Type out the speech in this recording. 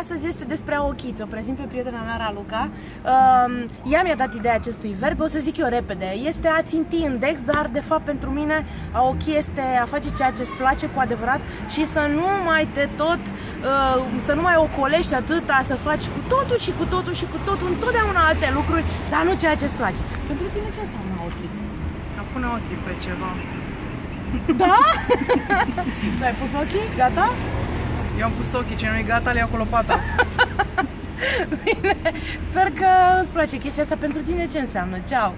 Astăzi este despre aochiți, o prezint pe prietena mea, Raluca. Uh, ea mi-a dat ideea acestui verb, o să zic eu repede. Este a ținti index, dar de fapt pentru mine aochi este a face ceea ce îți place cu adevărat și să nu mai te tot, uh, să nu mai ocolești atâta, să faci cu totul și cu totul și cu totul, întotdeauna alte lucruri, dar nu ceea ce îți place. Pentru tine ce înseamnă aochi? A pune ochii pe ceva. Da? Tu ai pus ochii? Gata? Eu am pus ochii, ce nu e gata, le iau cu lopata. Bine, sper că îți place chestia asta pentru tine ce înseamnă. Ceau!